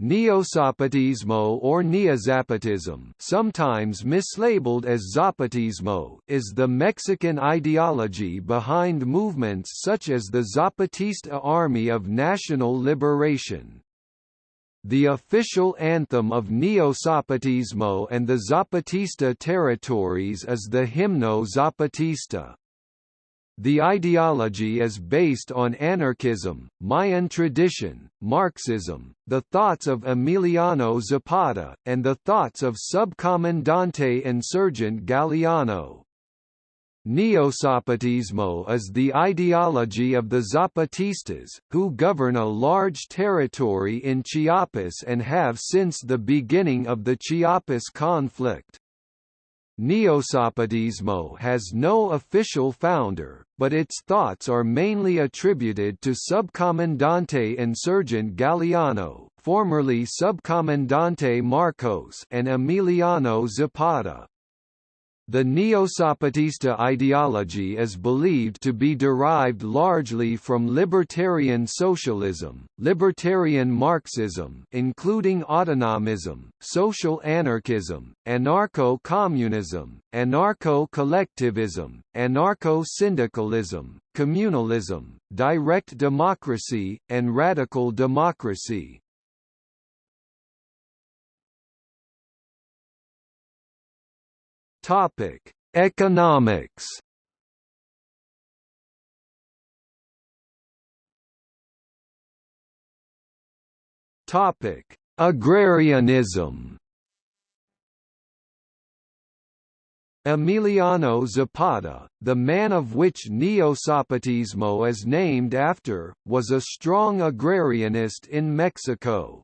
Neozapatismo or Neozapatism sometimes mislabeled as Zapatismo is the Mexican ideology behind movements such as the Zapatista Army of National Liberation. The official anthem of Neo-Zapatismo and the Zapatista territories is the Himno Zapatista. The ideology is based on anarchism, Mayan tradition, Marxism, the thoughts of Emiliano Zapata, and the thoughts of Subcomandante Insurgent Galeano. Neozapatismo is the ideology of the Zapatistas, who govern a large territory in Chiapas and have since the beginning of the Chiapas conflict. Neozapatismo has no official founder, but its thoughts are mainly attributed to Subcomandante Insurgent Galeano formerly Subcomandante Marcos and Emiliano Zapata. The Neo-Zapatista ideology is believed to be derived largely from libertarian socialism, libertarian Marxism including autonomism, social anarchism, anarcho-communism, anarcho-collectivism, anarcho-syndicalism, communalism, direct democracy, and radical democracy. Topic: Economics. Topic: Agrarianism. Emiliano Zapata, the man of which Neo-Zapatismo is named after, was a strong agrarianist in Mexico.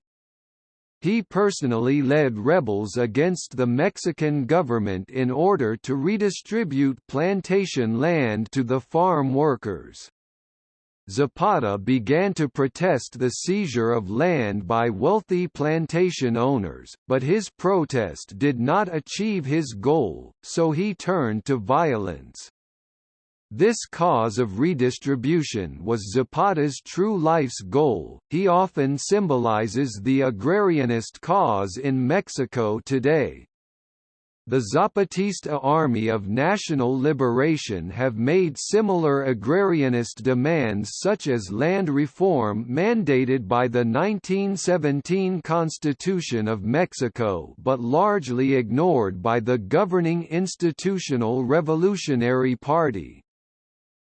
He personally led rebels against the Mexican government in order to redistribute plantation land to the farm workers. Zapata began to protest the seizure of land by wealthy plantation owners, but his protest did not achieve his goal, so he turned to violence. This cause of redistribution was Zapata's true life's goal. He often symbolizes the agrarianist cause in Mexico today. The Zapatista Army of National Liberation have made similar agrarianist demands such as land reform mandated by the 1917 Constitution of Mexico but largely ignored by the governing Institutional Revolutionary Party.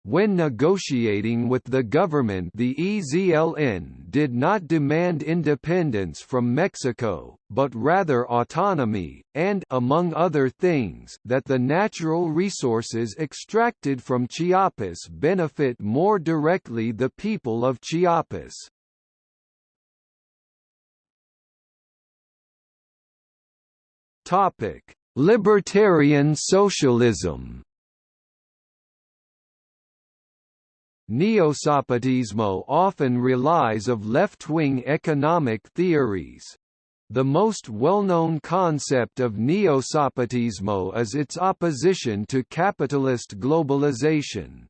When negotiating with the government the EZLN did not demand independence from Mexico, but rather autonomy, and among other things, that the natural resources extracted from Chiapas benefit more directly the people of Chiapas. Libertarian socialism Neo-Zapatismo often relies of left-wing economic theories. The most well-known concept of Neo-Zapatismo is its opposition to capitalist globalization.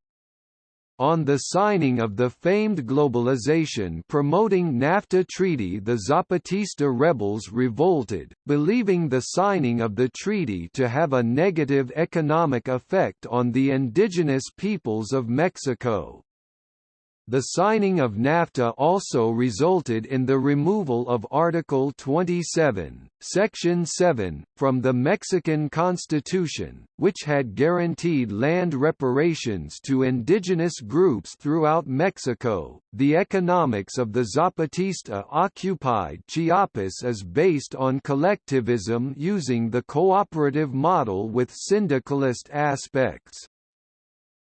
On the signing of the famed globalization promoting NAFTA treaty the Zapatista rebels revolted, believing the signing of the treaty to have a negative economic effect on the indigenous peoples of Mexico. The signing of NAFTA also resulted in the removal of Article 27, Section 7, from the Mexican Constitution, which had guaranteed land reparations to indigenous groups throughout Mexico. The economics of the Zapatista occupied Chiapas is based on collectivism using the cooperative model with syndicalist aspects.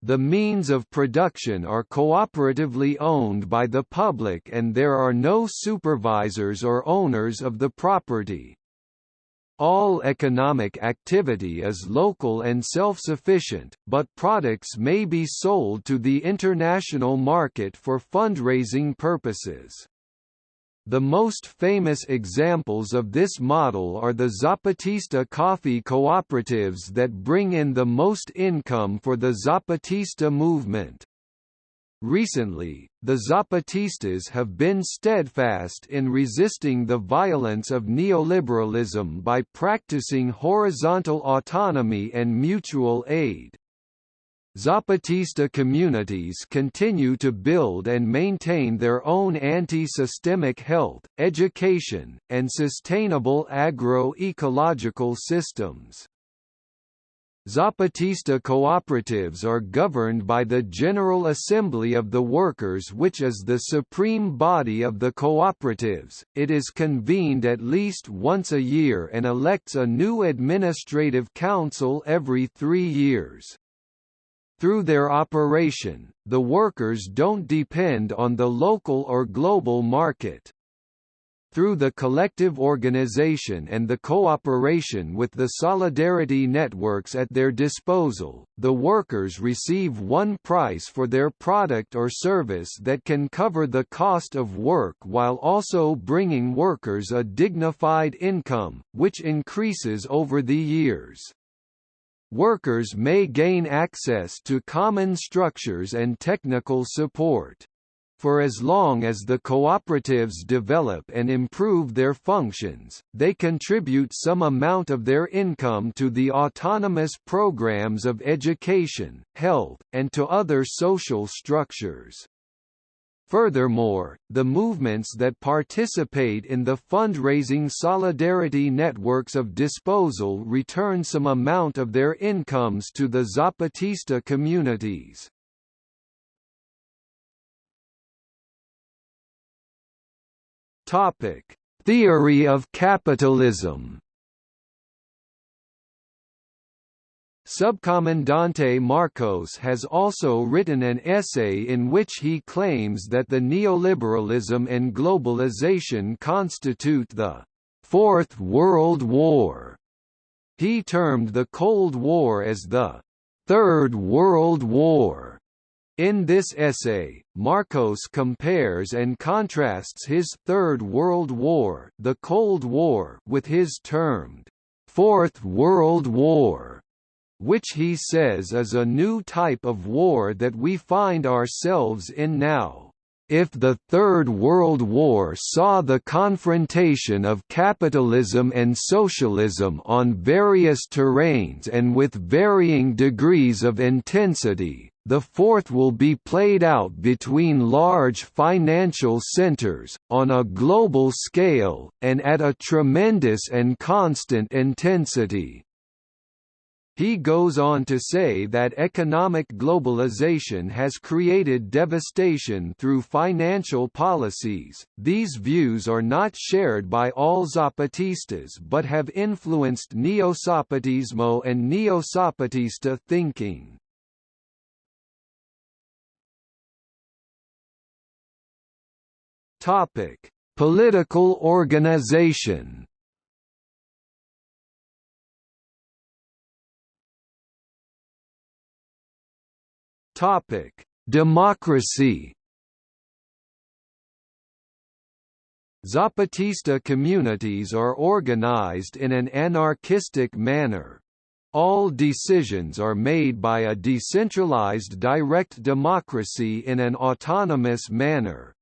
The means of production are cooperatively owned by the public and there are no supervisors or owners of the property. All economic activity is local and self-sufficient, but products may be sold to the international market for fundraising purposes. The most famous examples of this model are the Zapatista coffee cooperatives that bring in the most income for the Zapatista movement. Recently, the Zapatistas have been steadfast in resisting the violence of neoliberalism by practicing horizontal autonomy and mutual aid. Zapatista communities continue to build and maintain their own anti-systemic health, education, and sustainable agro-ecological systems. Zapatista cooperatives are governed by the General Assembly of the Workers which is the supreme body of the cooperatives, it is convened at least once a year and elects a new administrative council every three years. Through their operation, the workers don't depend on the local or global market through the collective organization and the cooperation with the solidarity networks at their disposal, the workers receive one price for their product or service that can cover the cost of work while also bringing workers a dignified income, which increases over the years. Workers may gain access to common structures and technical support for as long as the cooperatives develop and improve their functions, they contribute some amount of their income to the autonomous programs of education, health, and to other social structures. Furthermore, the movements that participate in the fundraising solidarity networks of disposal return some amount of their incomes to the Zapatista communities. Topic: Theory of capitalism. Subcomandante Marcos has also written an essay in which he claims that the neoliberalism and globalization constitute the Fourth World War. He termed the Cold War as the Third World War. In this essay, Marcos compares and contrasts his Third World War, the Cold War, with his termed Fourth World War, which he says is a new type of war that we find ourselves in now. If the Third World War saw the confrontation of capitalism and socialism on various terrains and with varying degrees of intensity, the fourth will be played out between large financial centers, on a global scale, and at a tremendous and constant intensity. He goes on to say that economic globalization has created devastation through financial policies. These views are not shared by all Zapatistas but have influenced Neo-Zapatismo and Neo-Zapatista thinking. Topic: Political organization. Topic: Democracy. Zapatista communities are organized in an anarchistic manner. All decisions are made by a decentralized direct democracy in an autonomous manner.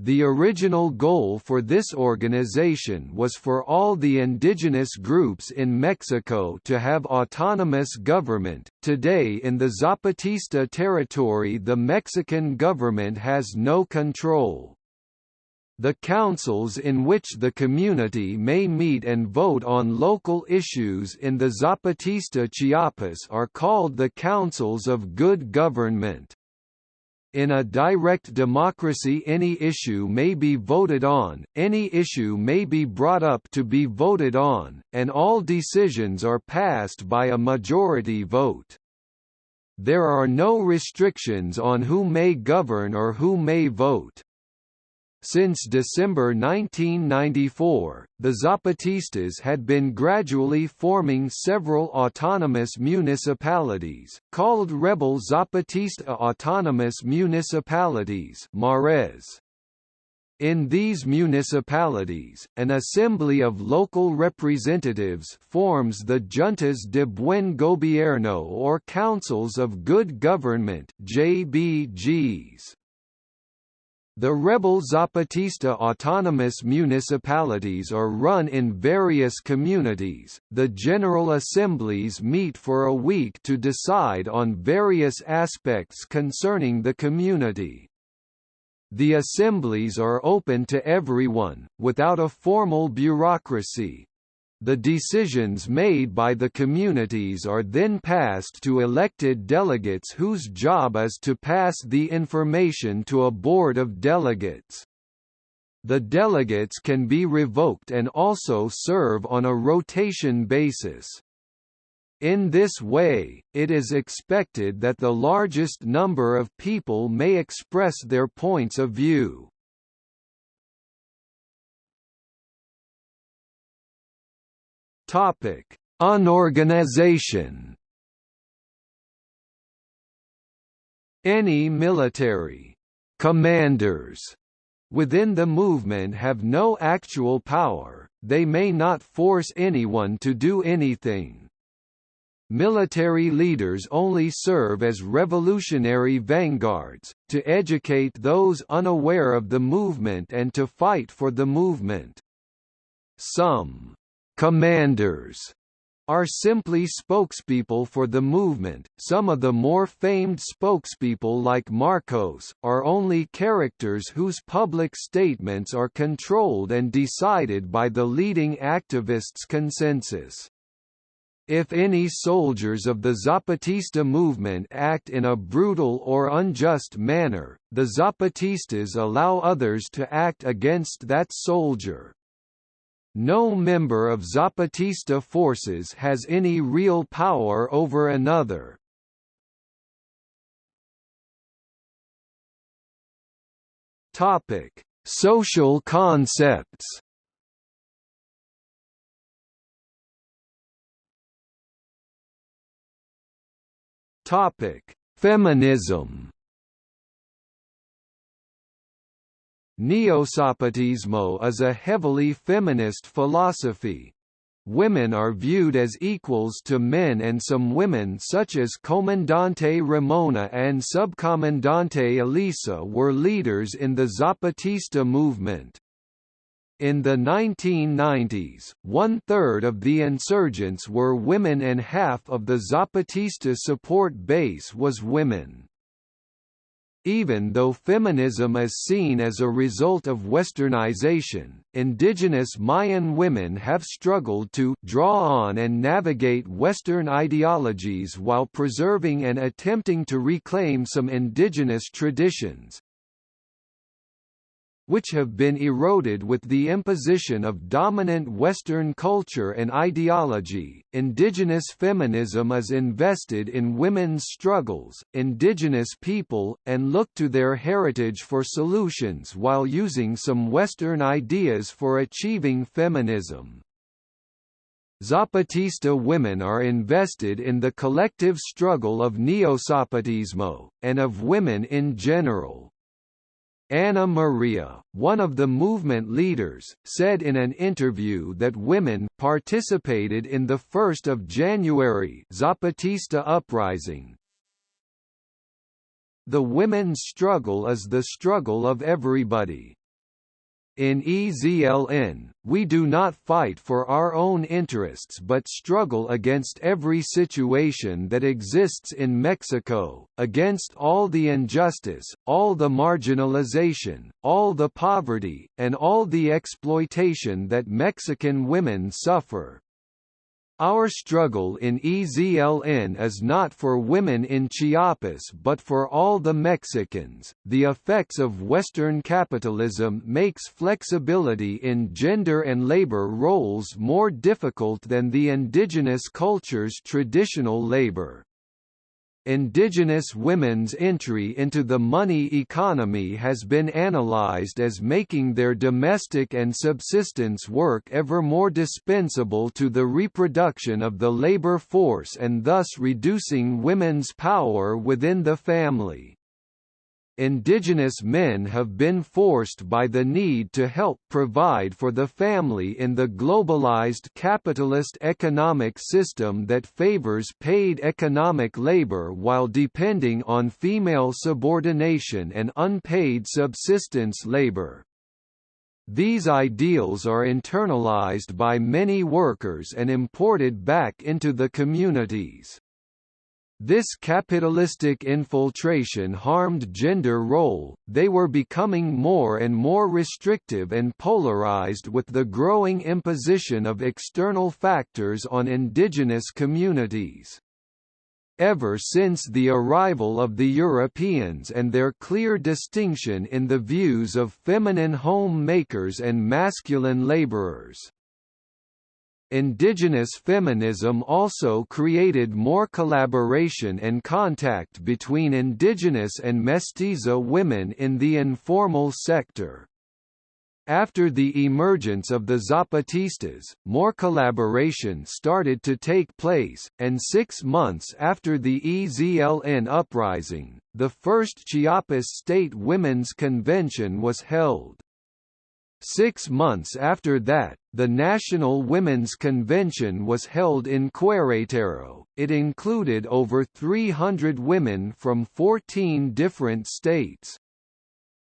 The original goal for this organization was for all the indigenous groups in Mexico to have autonomous government. Today in the Zapatista territory the Mexican government has no control. The councils in which the community may meet and vote on local issues in the Zapatista Chiapas are called the Councils of Good Government. In a direct democracy any issue may be voted on, any issue may be brought up to be voted on, and all decisions are passed by a majority vote. There are no restrictions on who may govern or who may vote. Since December 1994, the Zapatistas had been gradually forming several autonomous municipalities, called Rebel Zapatista Autonomous Municipalities MAREZ. In these municipalities, an assembly of local representatives forms the Juntas de Buen Gobierno or Councils of Good Government JBGs. The rebel Zapatista autonomous municipalities are run in various communities. The General Assemblies meet for a week to decide on various aspects concerning the community. The assemblies are open to everyone, without a formal bureaucracy. The decisions made by the communities are then passed to elected delegates whose job is to pass the information to a board of delegates. The delegates can be revoked and also serve on a rotation basis. In this way, it is expected that the largest number of people may express their points of view. Topic: Unorganization. Any military commanders within the movement have no actual power, they may not force anyone to do anything. Military leaders only serve as revolutionary vanguards, to educate those unaware of the movement and to fight for the movement. Some commanders are simply spokespeople for the movement. Some of the more famed spokespeople like Marcos are only characters whose public statements are controlled and decided by the leading activists' consensus. If any soldiers of the Zapatista movement act in a brutal or unjust manner, the Zapatistas allow others to act against that soldier. No member of Zapatista forces has any real power over another. Topic: Social concepts. Topic: Feminism. Neozapatismo is a heavily feminist philosophy. Women are viewed as equals to men and some women such as Comandante Ramona and Subcomandante Elisa were leaders in the Zapatista movement. In the 1990s, one-third of the insurgents were women and half of the Zapatista support base was women. Even though feminism is seen as a result of westernization, indigenous Mayan women have struggled to draw on and navigate Western ideologies while preserving and attempting to reclaim some indigenous traditions, which have been eroded with the imposition of dominant Western culture and ideology. Indigenous feminism is invested in women's struggles, indigenous people, and look to their heritage for solutions while using some Western ideas for achieving feminism. Zapatista women are invested in the collective struggle of Neozapatismo, and of women in general. Ana Maria, one of the movement leaders, said in an interview that women participated in the 1st of January Zapatista uprising. The women's struggle is the struggle of everybody. In EZLN, we do not fight for our own interests but struggle against every situation that exists in Mexico, against all the injustice, all the marginalization, all the poverty, and all the exploitation that Mexican women suffer. Our struggle in EZLN is not for women in Chiapas but for all the Mexicans. The effects of Western capitalism makes flexibility in gender and labor roles more difficult than the indigenous culture's traditional labor. Indigenous women's entry into the money economy has been analyzed as making their domestic and subsistence work ever more dispensable to the reproduction of the labor force and thus reducing women's power within the family. Indigenous men have been forced by the need to help provide for the family in the globalized capitalist economic system that favors paid economic labor while depending on female subordination and unpaid subsistence labor. These ideals are internalized by many workers and imported back into the communities. This capitalistic infiltration harmed gender role, they were becoming more and more restrictive and polarized with the growing imposition of external factors on indigenous communities. Ever since the arrival of the Europeans and their clear distinction in the views of feminine home makers and masculine laborers. Indigenous feminism also created more collaboration and contact between indigenous and mestiza women in the informal sector. After the emergence of the Zapatistas, more collaboration started to take place, and six months after the EZLN uprising, the first Chiapas State Women's Convention was held. Six months after that, the National Women's Convention was held in Querétaro. It included over 300 women from 14 different states.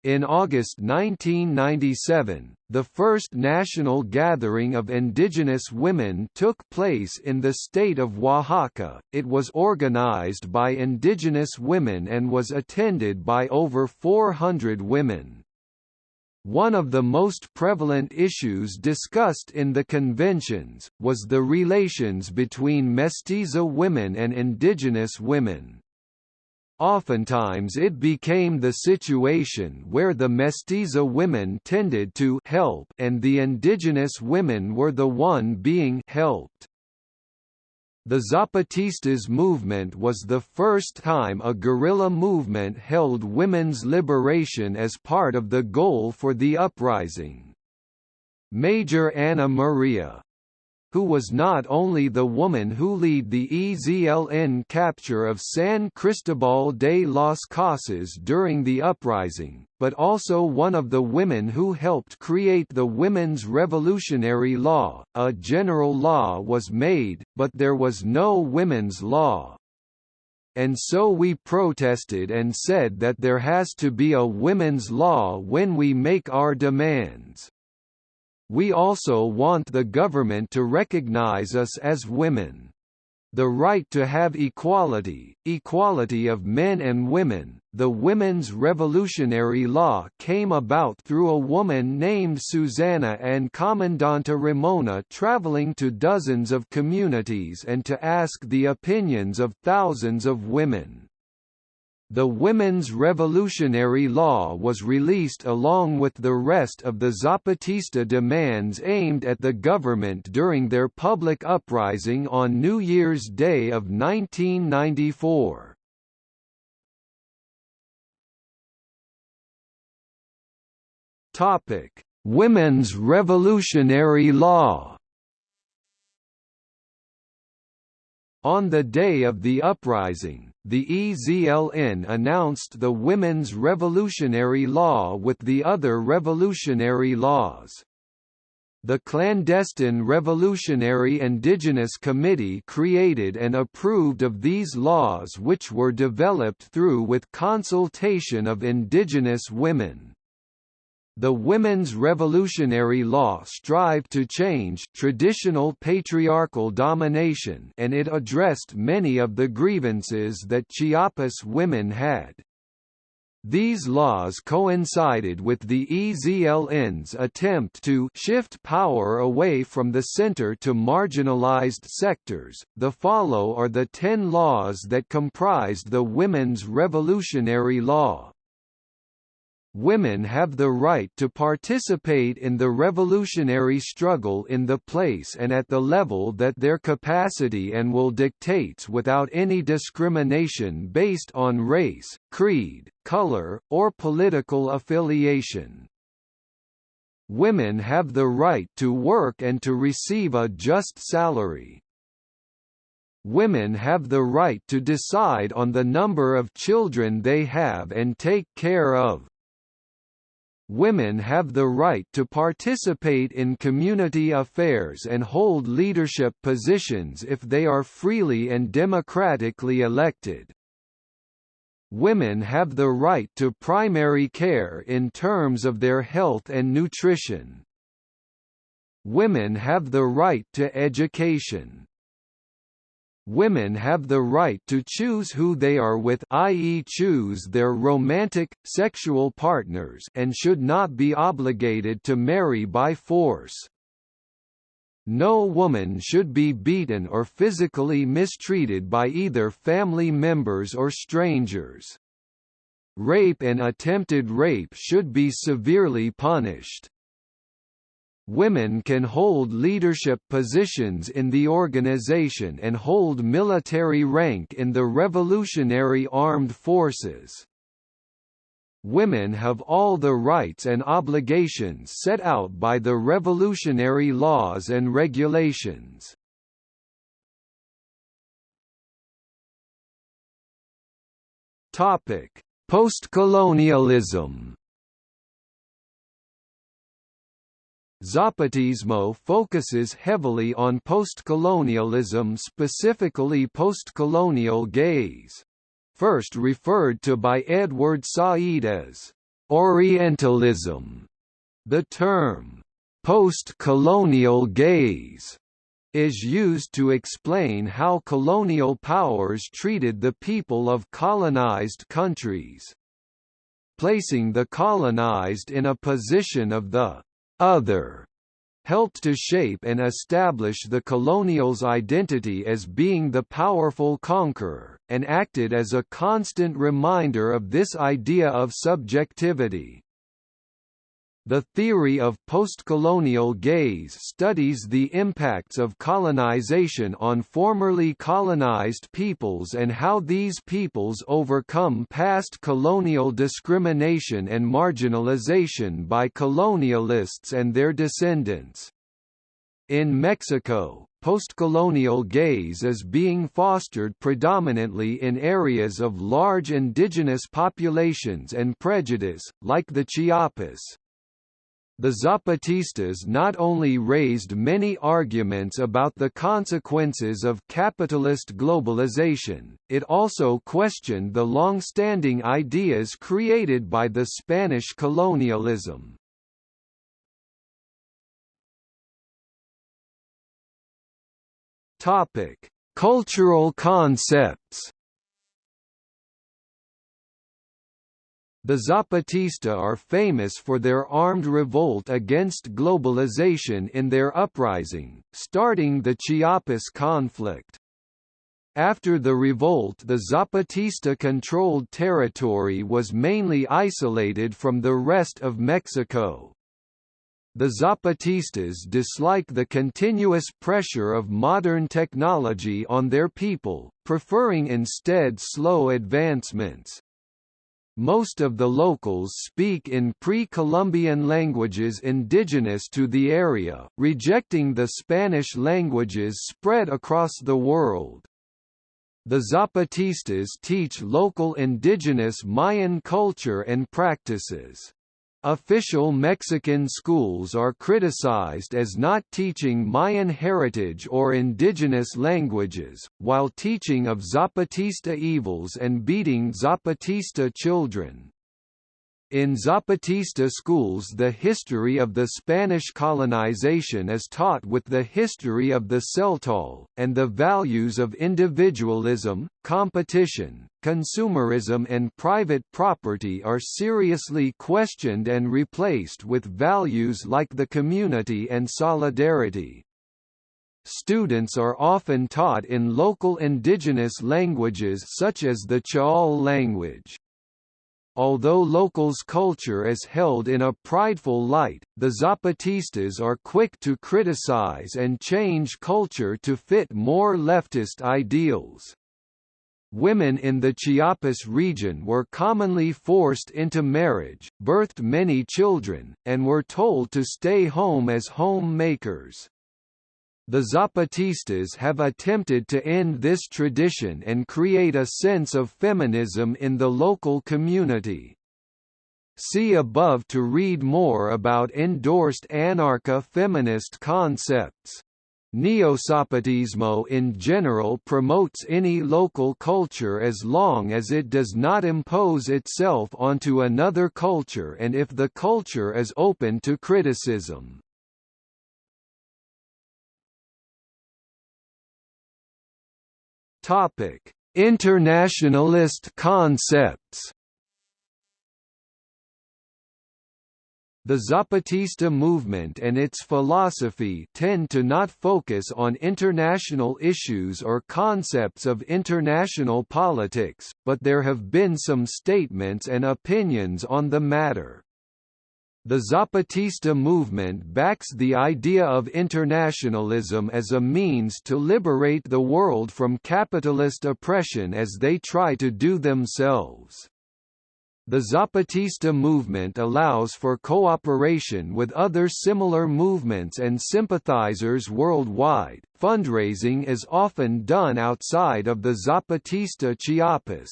In August 1997, the first national gathering of indigenous women took place in the state of Oaxaca. It was organized by indigenous women and was attended by over 400 women. One of the most prevalent issues discussed in the conventions, was the relations between mestiza women and indigenous women. Oftentimes it became the situation where the mestiza women tended to help and the indigenous women were the one being helped. The Zapatistas movement was the first time a guerrilla movement held women's liberation as part of the goal for the uprising. Major Ana Maria who was not only the woman who led the EZLN capture of San Cristobal de las Casas during the uprising, but also one of the women who helped create the Women's Revolutionary Law. A general law was made, but there was no women's law. And so we protested and said that there has to be a women's law when we make our demands. We also want the government to recognize us as women. The right to have equality, equality of men and women. The women's revolutionary law came about through a woman named Susanna and Commandanta Ramona traveling to dozens of communities and to ask the opinions of thousands of women. The Women's Revolutionary Law was released along with the rest of the Zapatista demands aimed at the government during their public uprising on New Year's Day of 1994. Topic: Women's Revolutionary Law On the day of the uprising, the EZLN announced the Women's Revolutionary Law with the other revolutionary laws. The Clandestine Revolutionary Indigenous Committee created and approved of these laws which were developed through with consultation of indigenous women. The women's revolutionary law strived to change traditional patriarchal domination and it addressed many of the grievances that Chiapas women had. These laws coincided with the EZLN's attempt to shift power away from the center to marginalized sectors. The follow are the 10 laws that comprised the Women's Revolutionary Law. Women have the right to participate in the revolutionary struggle in the place and at the level that their capacity and will dictates without any discrimination based on race, creed, color, or political affiliation. Women have the right to work and to receive a just salary. Women have the right to decide on the number of children they have and take care of. Women have the right to participate in community affairs and hold leadership positions if they are freely and democratically elected. Women have the right to primary care in terms of their health and nutrition. Women have the right to education. Women have the right to choose who they are with i.e. choose their romantic, sexual partners and should not be obligated to marry by force. No woman should be beaten or physically mistreated by either family members or strangers. Rape and attempted rape should be severely punished women can hold leadership positions in the organization and hold military rank in the Revolutionary Armed Forces. Women have all the rights and obligations set out by the revolutionary laws and regulations. Postcolonialism Zapatismo focuses heavily on postcolonialism specifically postcolonial gaze. First referred to by Edward Said as «Orientalism», the term «post-colonial gaze» is used to explain how colonial powers treated the people of colonized countries. Placing the colonized in a position of the other helped to shape and establish the colonial's identity as being the powerful conqueror, and acted as a constant reminder of this idea of subjectivity. The theory of postcolonial gaze studies the impacts of colonization on formerly colonized peoples and how these peoples overcome past colonial discrimination and marginalization by colonialists and their descendants. In Mexico, postcolonial gaze is being fostered predominantly in areas of large indigenous populations and prejudice, like the Chiapas. The Zapatistas not only raised many arguments about the consequences of capitalist globalization, it also questioned the long-standing ideas created by the Spanish colonialism. Cultural concepts The Zapatista are famous for their armed revolt against globalization in their uprising, starting the Chiapas conflict. After the revolt the Zapatista-controlled territory was mainly isolated from the rest of Mexico. The Zapatistas dislike the continuous pressure of modern technology on their people, preferring instead slow advancements. Most of the locals speak in pre-Columbian languages indigenous to the area, rejecting the Spanish languages spread across the world. The Zapatistas teach local indigenous Mayan culture and practices. Official Mexican schools are criticized as not teaching Mayan heritage or indigenous languages, while teaching of Zapatista evils and beating Zapatista children. In Zapatista schools the history of the Spanish colonization is taught with the history of the Tzeltal, and the values of individualism, competition, consumerism and private property are seriously questioned and replaced with values like the community and solidarity. Students are often taught in local indigenous languages such as the Ch'ol language. Although locals' culture is held in a prideful light, the Zapatistas are quick to criticize and change culture to fit more leftist ideals. Women in the Chiapas region were commonly forced into marriage, birthed many children, and were told to stay home as homemakers. The Zapatistas have attempted to end this tradition and create a sense of feminism in the local community. See above to read more about endorsed anarcha-feminist concepts. Neozapatismo in general promotes any local culture as long as it does not impose itself onto another culture and if the culture is open to criticism. Topic: Internationalist concepts. The Zapatista movement and its philosophy tend to not focus on international issues or concepts of international politics, but there have been some statements and opinions on the matter. The Zapatista movement backs the idea of internationalism as a means to liberate the world from capitalist oppression as they try to do themselves. The Zapatista movement allows for cooperation with other similar movements and sympathizers worldwide. Fundraising is often done outside of the Zapatista Chiapas.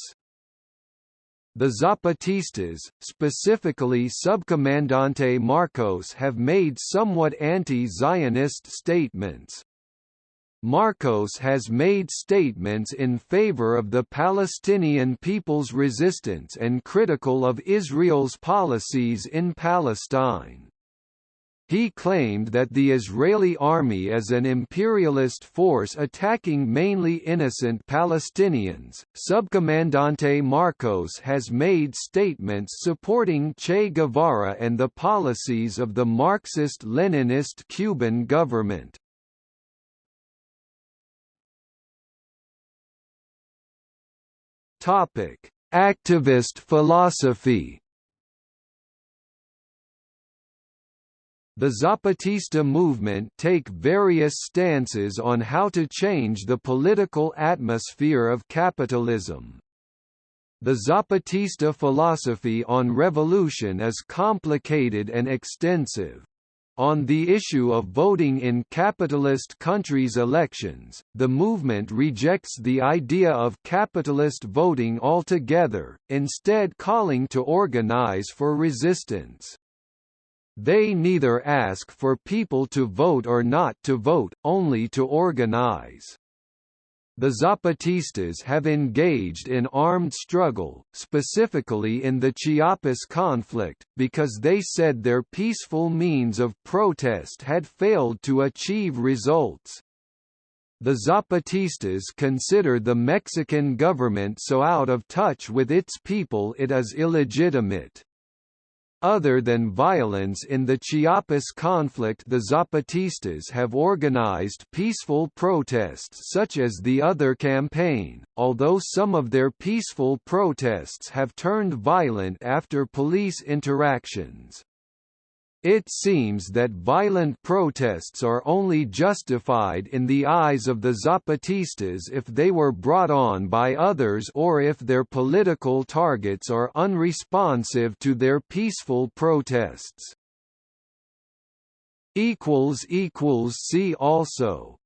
The Zapatistas, specifically Subcomandante Marcos have made somewhat anti-Zionist statements. Marcos has made statements in favor of the Palestinian people's resistance and critical of Israel's policies in Palestine. He claimed that the Israeli army is an imperialist force attacking mainly innocent Palestinians. Subcomandante Marcos has made statements supporting Che Guevara and the policies of the Marxist-Leninist Cuban government. Topic: Activist philosophy The Zapatista movement take various stances on how to change the political atmosphere of capitalism. The Zapatista philosophy on revolution is complicated and extensive. On the issue of voting in capitalist countries' elections, the movement rejects the idea of capitalist voting altogether, instead calling to organize for resistance. They neither ask for people to vote or not to vote, only to organize. The Zapatistas have engaged in armed struggle, specifically in the Chiapas conflict, because they said their peaceful means of protest had failed to achieve results. The Zapatistas consider the Mexican government so out of touch with its people it is illegitimate. Other than violence in the Chiapas conflict the Zapatistas have organized peaceful protests such as the Other campaign, although some of their peaceful protests have turned violent after police interactions. It seems that violent protests are only justified in the eyes of the Zapatistas if they were brought on by others or if their political targets are unresponsive to their peaceful protests. See also